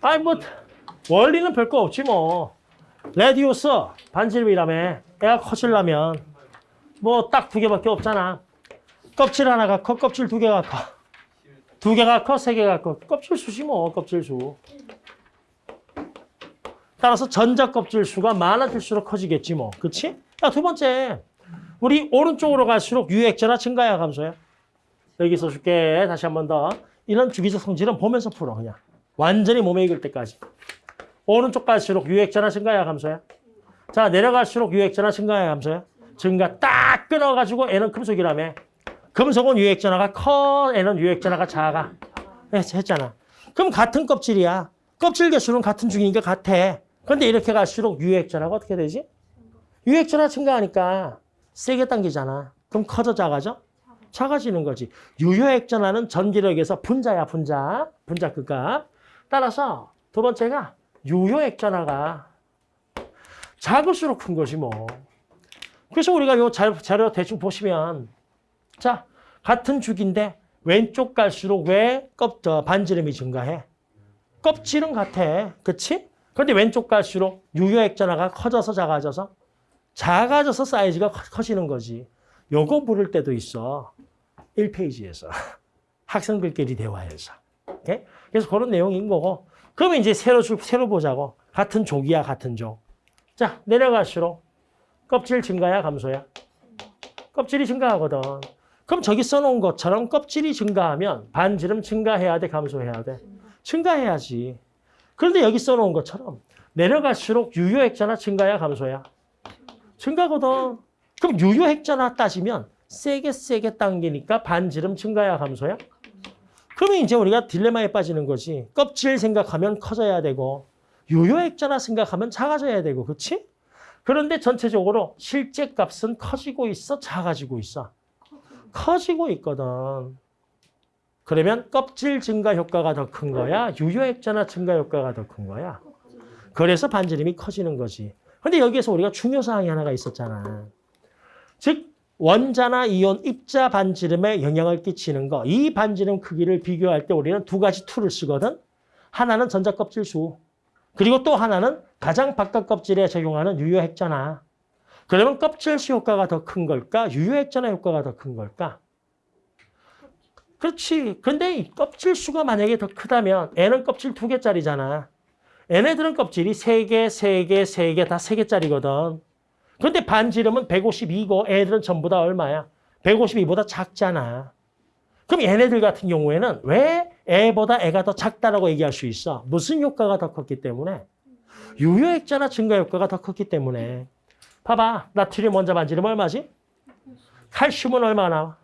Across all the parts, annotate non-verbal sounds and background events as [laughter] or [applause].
아니 뭐 원리는 별거 없지 뭐. radius 반지름이라며 애가 커질라면 뭐 딱 두 개밖에 없잖아. 껍질 하나가 커, 껍질 두 개가 커. 두 개가 커, 세 개가 커. 껍질 수지 뭐, 껍질 수. 따라서 전자 껍질 수가 많아질수록 커지겠지 뭐. 그치? 자, 두 번째. 우리 오른쪽으로 갈수록 유효핵전하 증가야 감소야. 여기 써줄게. 다시 한 번 더. 이런 주기적 성질은 보면서 풀어 그냥. 완전히 몸에 익을 때까지. 오른쪽 갈수록 유액전화 증가야 감소야. 자 내려갈수록 유액전화 증가야 감소야. 증가 딱 끊어가지고 애는 금속이라며. 금속은 유액전화가 커, 애는 유액전화가 작아. 했- 했잖아. 그럼 같은 껍질이야. 껍질 개수는 같은 중이니까 같아. 근데 이렇게 갈수록 유액전화가 어떻게 되지? 유액전화 증가하니까 세게 당기잖아. 그럼 커져 작아져? 작아지는 거지. 유효액전화는 전기력에서 분자야, 분자. 분자 극값. 따라서 두 번째가 유효액 전화가 작을수록 큰 거지 뭐. 그래서 우리가 요 자- 자료 대충 보시면 자, 같은 죽인데 왼쪽 갈수록 왜 껍, 저, 반지름이 증가해? 껍질은 같아. 그치? 근데 왼쪽 갈수록 유효액 전화가 커져서 작아져서 작아져서 사이즈가 커- 커지는 거지. 요거 물을 때도 있어. 1페이지에서. [laughs] 학생들끼리 대화해서. 오케이? 그래서 그런 내용인 거고. 그러면 이제 새로, 줄- 새로 보자고. 같은 족이야, 같은 족. 자, 내려갈수록 껍질 증가야, 감소야? 껍질이 증가하거든. 그럼 저기 써놓은 것처럼 껍질이 증가하면 반지름 증가해야 돼, 감소해야 돼? 증가해야지. 그런데 여기 써놓은 것처럼 내려갈수록 유효액자나 증가야, 감소야? 증가거든. 그럼 유효액자나 따지면 세게 세게 당기니까 반지름 증가야, 감소야? 그러면 이제 우리가 딜레마에 빠지는 거지. 껍질 생각하면 커져야 되고 유효 액자나 생각하면 작아져야 되고, 그렇지? 그런데 전체적으로 실제 값은 커지고 있어, 작아지고 있어? 커지고 있거든. 그러면 껍질 증가 효과가 더 큰 거야? 유효 핵전하 증가 효과가 더 큰 거야? 그래서 반지름이 커지는 거지. 근데 여기에서 우리가 중요사항이 하나가 있었잖아. 즉 원자나 이온 입자 반지름에 영향을 끼치는 거. 이 반지름 크기를 비교할 때 우리는 두 가지 툴을 쓰거든. 하나는 전자 껍질 수. 그리고 또 하나는 가장 바깥 껍질에 적용하는 유효핵전하. 그러면 껍질 수 효과가 더 큰 걸까? 유효핵전하 효과가 더 큰 걸까? 그렇지. 근데 이 껍질 수가 만약에 더 크다면 N은 껍질 두 개짜리잖아. 얘네들은 껍질이 세 개, 세 개, 세 개 다 세 개짜리거든. 근데 반지름은 152고 애들은 전부 다 얼마야? 152보다 작잖아. 그럼 얘네들 같은 경우에는 왜 애보다 애가 더 작다라고 얘기할 수 있어? 무슨 효과가 더 컸기 때문에? 유효액자나 증가 효과가 더 컸기 때문에. 봐봐. 나트륨 원자 반지름 얼마지? 칼슘은 얼마 나와?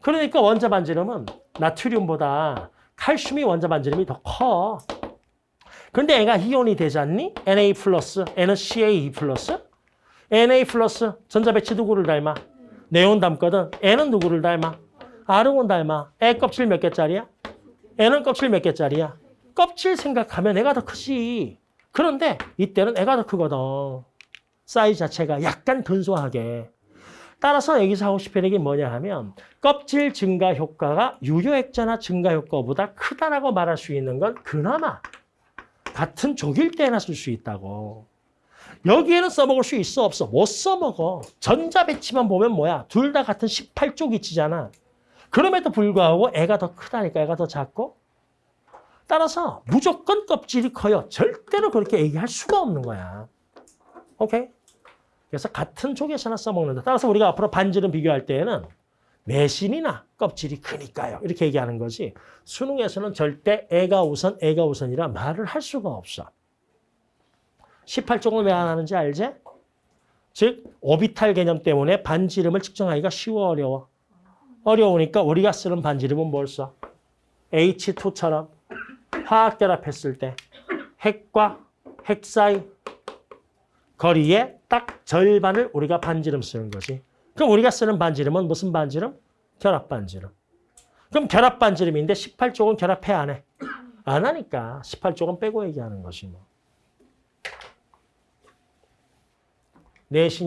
그러니까 원자 반지름은 나트륨보다 칼슘이 원자 반지름이 더 커. 근데 얘가 이온이 되지 않니? Na 플러스, 얘는 Ca2 플러스. Na 플러스 전자 배치 누구를 닮아? 네온 닮거든. 얘는 누구를 닮아? 아르곤 닮아. 얘 껍질 몇 개짜리야? 얘는 껍질 몇 개짜리야? 껍질 생각하면 얘가 더 크지. 그런데 이때는 얘가 더 크거든. 사이즈 자체가 약간 근소하게. 따라서 여기서 하고 싶은 얘기 뭐냐 하면 껍질 증가 효과가 유효 액자나 증가 효과보다 크다라고 말할 수 있는 건 그나마 같은 족일 때나 쓸 수 있다고. 여기에는 써먹을 수 있어 없어? 못 써먹어. 전자 배치만 보면 뭐야? 둘 다 같은 18쪽 이치잖아. 그럼에도 불구하고 애가 더 크다니까 애가 더 작고. 따라서 무조건 껍질이 커요. 절대로 그렇게 얘기할 수가 없는 거야. 오케이? 그래서 같은 족에서나 써먹는다. 따라서 우리가 앞으로 반지름 비교할 때에는 내신이나 껍질이 크니까요. 이렇게 얘기하는 거지. 수능에서는 절대 애가 우선, 애가 우선이라 말을 할 수가 없어. 18쪽을 왜 안 하는지 알지? 즉, 오비탈 개념 때문에 반지름을 측정하기가 쉬워, 어려워. 어려우니까 우리가 쓰는 반지름은 뭘 써? H2처럼 화학 결합했을 때 핵과 핵 사이 거리의 딱 절반을 우리가 반지름 쓰는 거지. 그럼 우리가 쓰는 반지름은 무슨 반지름? 결합 반지름. 그럼 결합 반지름인데 18쪽은 결합해 안 해? 안 하니까 18쪽은 빼고 얘기하는 것이 뭐. 내 신